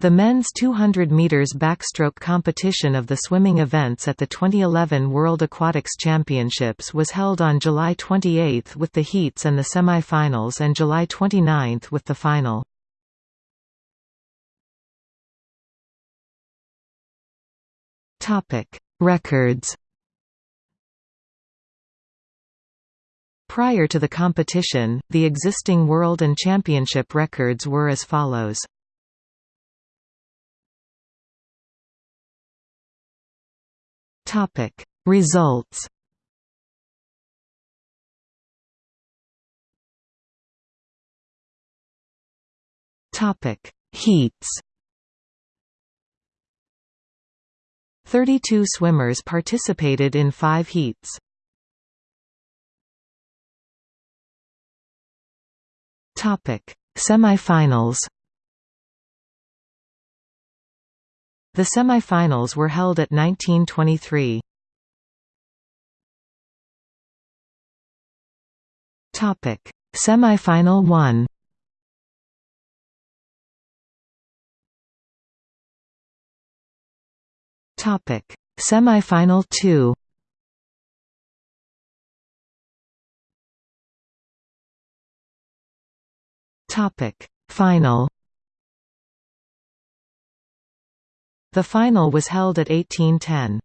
The men's 200 meters backstroke competition of the swimming events at the 2011 World Aquatics Championships was held on July 28 with the heats and the semi-finals and July 29 with the final. Topic: Records. Prior to the competition, the existing world and championship records were as follows. Topic. Results Topic. Heats 32 swimmers participated in 5 heats. Topic. Semifinals The semi-finals were held at 1923. Topic: Semi-final 1. Topic: Semi-final 2. Topic: Final The final was held at 1810.